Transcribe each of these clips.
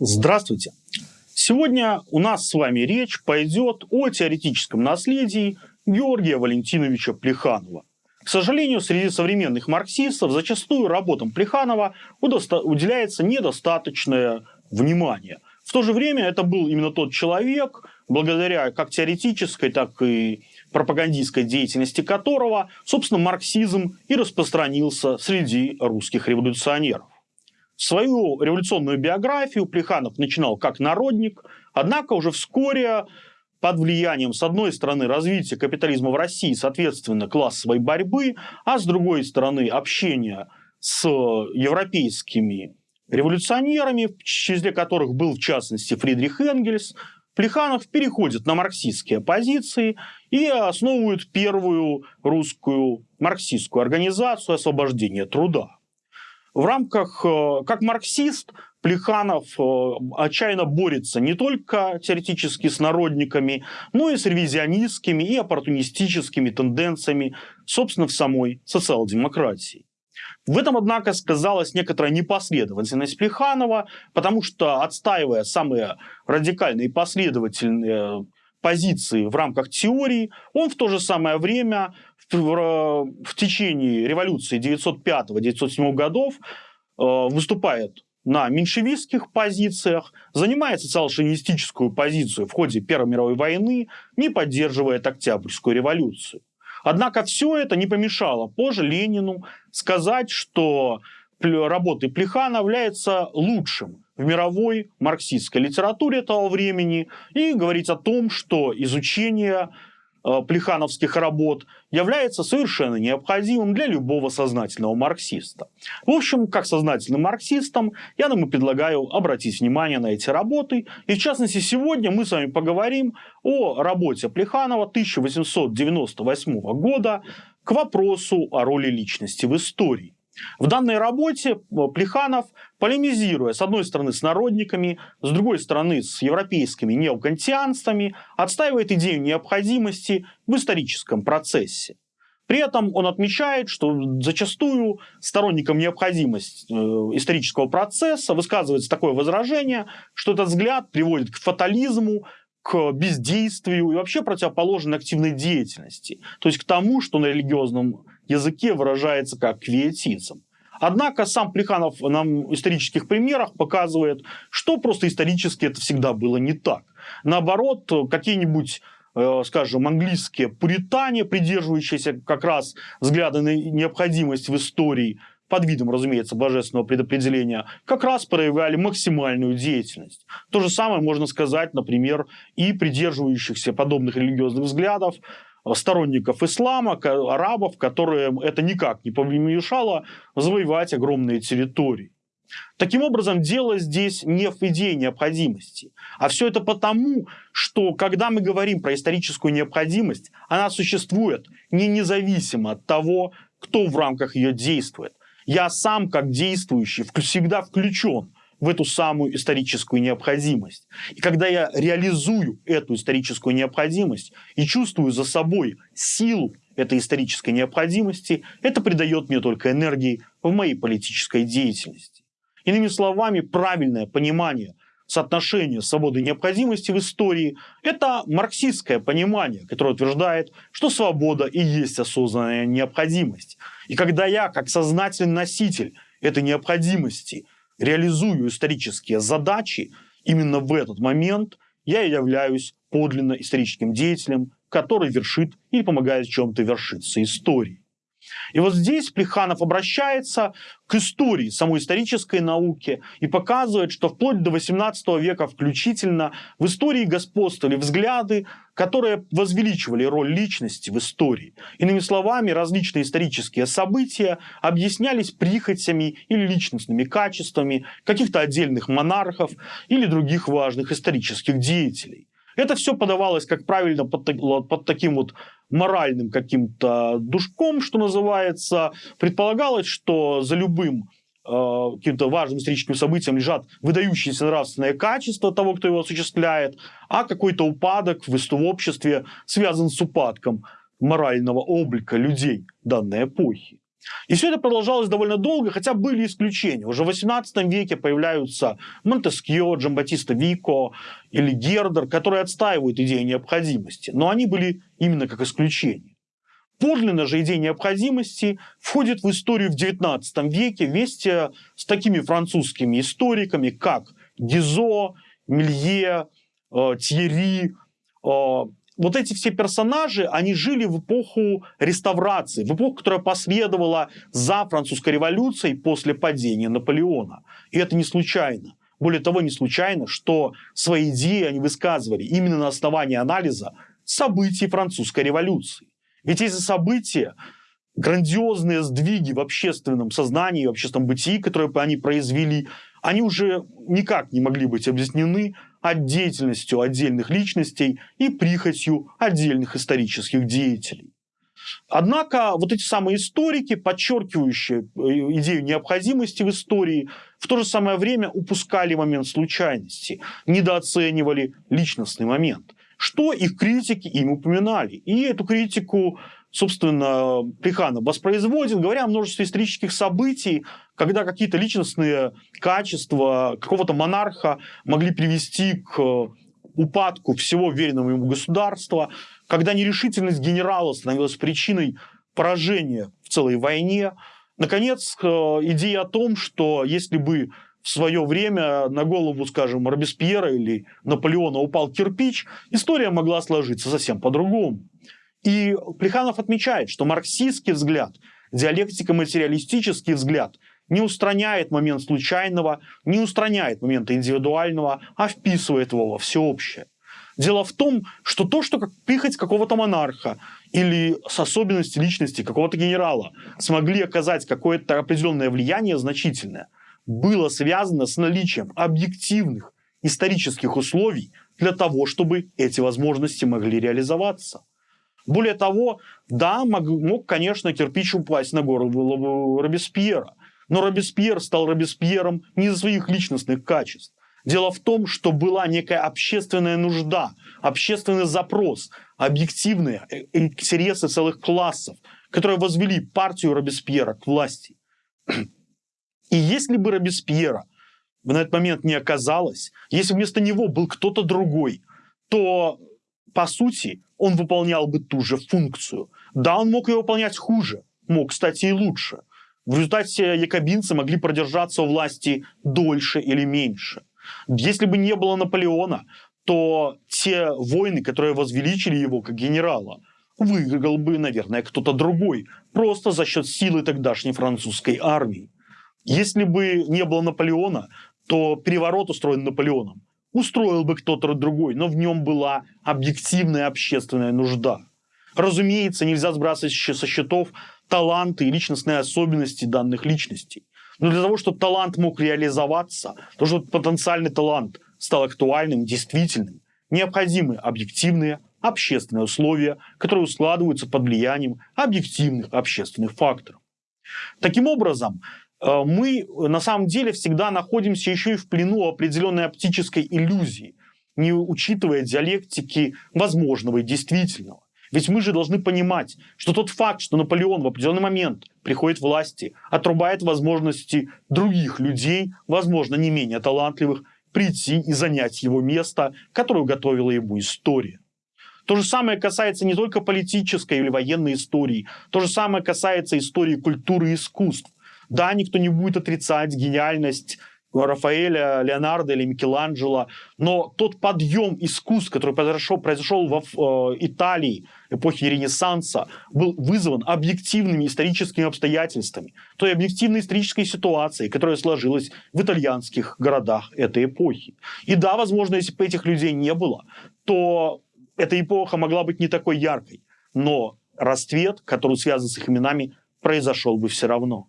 Здравствуйте! Сегодня у нас с вами речь пойдет о теоретическом наследии Георгия Валентиновича Плеханова. К сожалению, среди современных марксистов зачастую работам Плеханова уделяется недостаточное внимание. В то же время это был именно тот человек, благодаря как теоретической, так и пропагандистской деятельности которого, собственно, марксизм и распространился среди русских революционеров. Свою революционную биографию. Плеханов начинал как народник, однако уже вскоре под влиянием, с одной стороны, развития капитализма в России, соответственно, классовой борьбы, а с другой стороны, общения с европейскими революционерами, в числе которых был, в частности, Фридрих Энгельс, Плеханов переходит на марксистские позиции и основывает первую русскую марксистскую организацию освобождения труда. В рамках, э, как марксист, Плеханов э, отчаянно борется не только теоретически с народниками, но и с ревизионистскими и оппортунистическими тенденциями, собственно, в самой социал-демократии. В этом, однако, сказалась некоторая непоследовательность Плеханова, потому что, отстаивая самые радикальные и последовательные позиции в рамках теории, он в то же самое время в, в течение революции 905-907 годов э, выступает на меньшевистских позициях, занимает социал-шовинистическую позицию в ходе Первой мировой войны, не поддерживает Октябрьскую революцию. Однако все это не помешало позже Ленину сказать, что работы Плехана является лучшим в мировой марксистской литературе того времени и говорить о том, что изучение э, плехановских работ является совершенно необходимым для любого сознательного марксиста. В общем, как сознательным марксистам, я вам предлагаю обратить внимание на эти работы. И в частности, сегодня мы с вами поговорим о работе Плеханова 1898 года к вопросу о роли личности в истории. В данной работе э, Плеханов, полемизируя с одной стороны с народниками, с другой стороны с европейскими неокантианствами, отстаивает идею необходимости в историческом процессе. При этом он отмечает, что зачастую сторонникам необходимости э, исторического процесса высказывается такое возражение, что этот взгляд приводит к фатализму, к бездействию и вообще противоположной активной деятельности. То есть к тому, что на религиозном языке выражается как квиетизм. Однако сам Плеханов нам в исторических примерах показывает, что просто исторически это всегда было не так. Наоборот, какие-нибудь э, скажем, английские пуритане, придерживающиеся как раз взгляда на необходимость в истории, под видом, разумеется, божественного предопределения, как раз проявляли максимальную деятельность. То же самое можно сказать, например, и придерживающихся подобных религиозных взглядов сторонников ислама, арабов, которые это никак не помешало завоевать огромные территории. Таким образом, дело здесь не в идее необходимости, а все это потому, что когда мы говорим про историческую необходимость, она существует не независимо от того, кто в рамках ее действует. Я сам, как действующий, всегда включен в эту самую историческую необходимость. И когда я реализую эту историческую необходимость и чувствую за собой силу этой исторической необходимости, это придает мне только энергии в моей политической деятельности. Иными словами, правильное понимание соотношения свободы и необходимости в истории – это марксистское понимание, которое утверждает, что свобода и есть осознанная необходимость. И когда я, как сознательный носитель этой необходимости, реализую исторические задачи, именно в этот момент я являюсь подлинно историческим деятелем, который вершит или помогает чем-то вершиться истории. И вот здесь Плеханов обращается к истории, самой исторической науке и показывает, что вплоть до 18 века включительно в истории господствовали взгляды, которые возвеличивали роль личности в истории. Иными словами, различные исторические события объяснялись прихотями или личностными качествами каких-то отдельных монархов или других важных исторических деятелей. Это все подавалось, как правильно, под, под таким вот моральным каким-то душком, что называется. Предполагалось, что за любым э, каким-то важным историческим событием лежат выдающиеся нравственные качества того, кто его осуществляет, а какой-то упадок в, в обществе связан с упадком морального облика людей данной эпохи. И все это продолжалось довольно долго, хотя были исключения. Уже в XVIII веке появляются Монтескье, Джамбатиста Вико или Гердер, которые отстаивают идею необходимости. Но они были именно как исключение. Подлинно же идея необходимости входит в историю в XIX веке вместе с такими французскими историками, как Гизо, Милье, э, Тьерри, э, вот эти все персонажи, они жили в эпоху реставрации, в эпоху, которая последовала за французской революцией после падения Наполеона. И это не случайно. Более того, не случайно, что свои идеи они высказывали именно на основании анализа событий французской революции. Ведь эти события, грандиозные сдвиги в общественном сознании, в общественном бытии, которые они произвели, они уже никак не могли быть объяснены от деятельностью отдельных личностей и прихотью отдельных исторических деятелей. Однако вот эти самые историки, подчеркивающие э, идею необходимости в истории, в то же самое время упускали момент случайности, недооценивали личностный момент, что их критики им упоминали. И эту критику собственно, Плеханов воспроизводит, говоря о множестве исторических событий, когда какие-то личностные качества какого-то монарха могли привести к упадку всего веренного ему государства, когда нерешительность генерала становилась причиной поражения в целой войне. Наконец, э, идея о том, что если бы в свое время на голову, скажем, Робеспьера или Наполеона упал кирпич, история могла сложиться совсем по-другому. И Плеханов отмечает, что марксистский взгляд, диалектико-материалистический взгляд не устраняет момент случайного, не устраняет момента индивидуального, а вписывает его во всеобщее. Дело в том, что то, что как прихоть какого-то монарха или с особенности личности какого-то генерала смогли оказать какое-то определенное влияние значительное, было связано с наличием объективных исторических условий для того, чтобы эти возможности могли реализоваться. Более того, да, мог, мог, конечно, кирпич упасть на голову Робеспьера. Но Робеспьер стал Робеспьером не из-за своих личностных качеств. Дело в том, что была некая общественная нужда, общественный запрос, объективные э, интересы целых классов, которые возвели партию Робеспьера к власти. И если бы Робеспьера на этот момент не оказалось, если вместо него был кто-то другой, то, по сути, он выполнял бы ту же функцию. Да, он мог ее выполнять хуже, мог, кстати, и лучше. В результате якобинцы могли продержаться у власти дольше или меньше. Если бы не было Наполеона, то те войны, которые возвеличили его как генерала, выиграл бы, наверное, кто-то другой, просто за счет силы тогдашней французской армии. Если бы не было Наполеона, то переворот устроен Наполеоном устроил бы кто-то другой, но в нем была объективная общественная нужда. Разумеется, нельзя сбрасывать со счетов таланты и личностные особенности данных личностей. Но для того, чтобы талант мог реализоваться, то, чтобы потенциальный талант стал актуальным, действительным, необходимы объективные общественные условия, которые складываются под влиянием объективных общественных факторов. Таким образом, мы на самом деле всегда находимся еще и в плену определенной оптической иллюзии, не учитывая диалектики возможного и действительного. Ведь мы же должны понимать, что тот факт, что Наполеон в определенный момент приходит к власти, отрубает возможности других людей, возможно, не менее талантливых, прийти и занять его место, которое готовила ему история. То же самое касается не только политической или военной истории, то же самое касается истории культуры и искусств. Да, никто не будет отрицать гениальность Рафаэля, Леонардо или Микеланджело, но тот подъем искусств, который произошел, произошел в э, Италии эпохи Ренессанса, был вызван объективными историческими обстоятельствами, той объективной исторической ситуацией, которая сложилась в итальянских городах этой эпохи. И да, возможно, если бы этих людей не было, то эта эпоха могла быть не такой яркой, но расцвет, который связан с их именами, произошел бы все равно.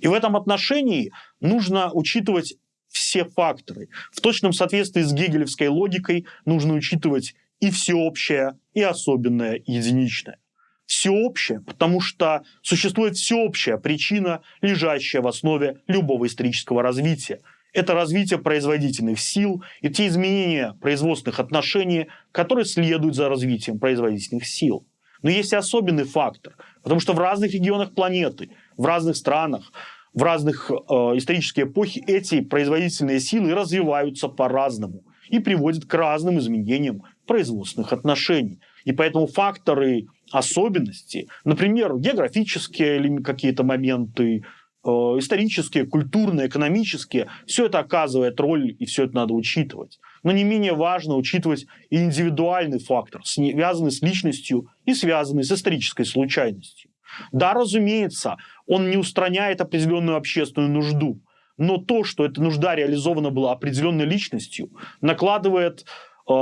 И в этом отношении нужно учитывать все факторы. В точном соответствии с гегелевской логикой нужно учитывать и всеобщее, и особенное, и единичное. Всеобщее, потому что существует всеобщая причина, лежащая в основе любого исторического развития. Это развитие производительных сил и те изменения производственных отношений, которые следуют за развитием производительных сил. Но есть и особенный фактор, потому что в разных регионах планеты в разных странах, в разных э, исторические эпохи эти производительные силы развиваются по-разному и приводят к разным изменениям производственных отношений. И поэтому факторы особенности, например, географические какие-то моменты, э, исторические, культурные, экономические, все это оказывает роль, и все это надо учитывать. Но не менее важно учитывать и индивидуальный фактор, связанный с личностью и связанный с исторической случайностью. Да, разумеется, он не устраняет определенную общественную нужду, но то, что эта нужда реализована была определенной личностью, накладывает э,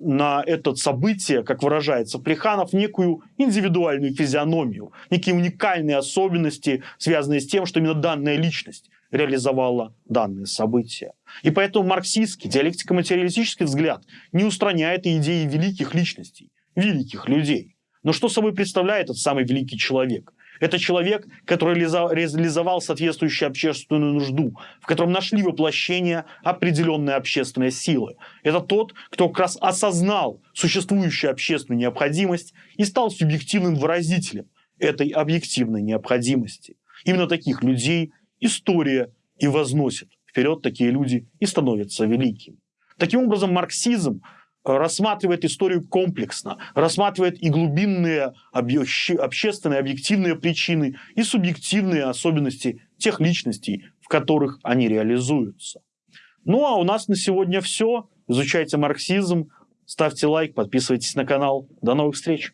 на это событие, как выражается Плеханов, некую индивидуальную физиономию, некие уникальные особенности, связанные с тем, что именно данная личность реализовала данное событие. И поэтому марксистский, диалектико-материалистический взгляд не устраняет идеи великих личностей, великих людей. Но что собой представляет этот самый великий человек? Это человек, который реализовал соответствующую общественную нужду, в котором нашли воплощение определенные общественные силы. Это тот, кто как раз осознал существующую общественную необходимость и стал субъективным выразителем этой объективной необходимости. Именно таких людей история и возносит вперед, такие люди и становятся великими. Таким образом, марксизм рассматривает историю комплексно, рассматривает и глубинные общественные, объективные причины, и субъективные особенности тех личностей, в которых они реализуются. Ну а у нас на сегодня все. Изучайте марксизм, ставьте лайк, подписывайтесь на канал. До новых встреч!